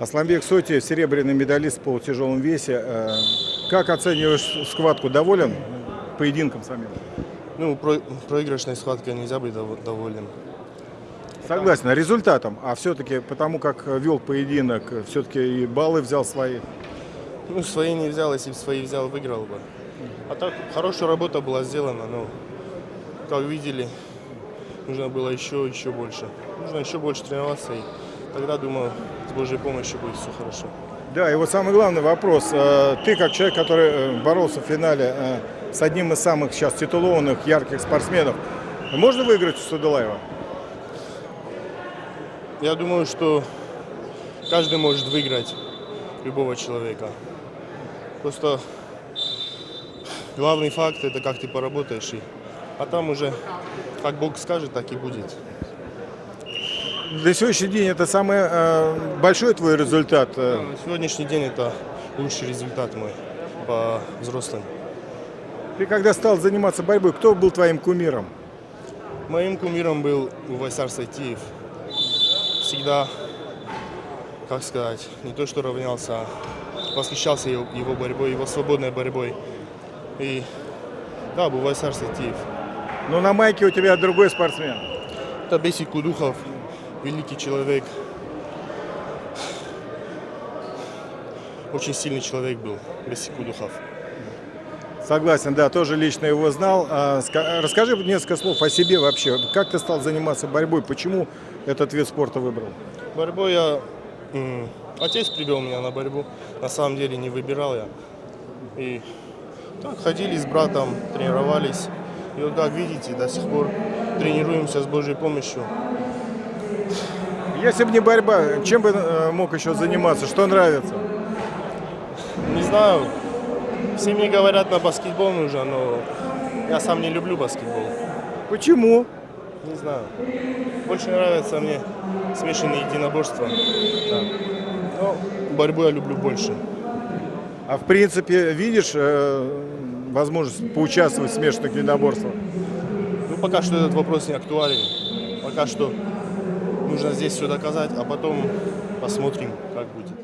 Асламбек Соти, серебряный медалист в полутяжелом весе. Э, Как оцениваешь схватку? Доволен поединком самим? Ну, про- проигрышной схваткой нельзя быть дов- доволен. Согласен, а результатом. А все-таки потому как вел поединок, все-таки и баллы взял свои. Ну, свои не взял, если бы свои взял, выиграл бы. А так, хорошая работа была сделана, но, как видели, нужно было еще, еще больше. Нужно еще больше тренироваться, и тогда, думаю, с Божьей помощью будет все хорошо. Да, и вот самый главный вопрос. Э, Ты, как человек, который э, боролся в финале э, с одним из самых сейчас титулованных, ярких спортсменов, можно выиграть у Садулаева? Я думаю, что каждый может выиграть любого человека. Просто главный факт это как ты поработаешь. И, а там уже как Бог скажет, так и будет. На сегодняшний день это самый э, большой твой результат. э, На сегодняшний день это лучший результат мой по взрослым. Ты когда стал заниматься борьбой, кто был твоим кумиром? Моим кумиром был Увайсар Сайтиев. Всегда, как сказать, не то что равнялся, а восхищался его, его борьбой, его свободной борьбой. И да, Увайсар Сайтиев. Но на майке у тебя другой спортсмен. Это Бесик Кудухов, великий человек. Очень сильный человек был, Бесик Кудухов. Согласен, да, тоже лично его знал. А, ска- Расскажи несколько слов о себе вообще. Как ты стал заниматься борьбой? Почему этот вид спорта выбрал? Борьбой я... Отец привел меня на борьбу. На самом деле не выбирал я. И так ходили с братом, тренировались. И вот как видите, до сих пор тренируемся с Божьей помощью. Если бы не борьба, чем бы э, мог еще заниматься? Что нравится? Не знаю, все мне говорят, на баскетбол нужно, но я сам не люблю баскетбол. Почему? Не знаю. Больше нравятся мне смешанные единоборства. Да. Но борьбу я люблю больше. А в принципе, видишь э, возможность поучаствовать в смешанных единоборствах? Ну, пока что этот вопрос не актуален. Пока что нужно здесь все доказать, а потом посмотрим, как будет.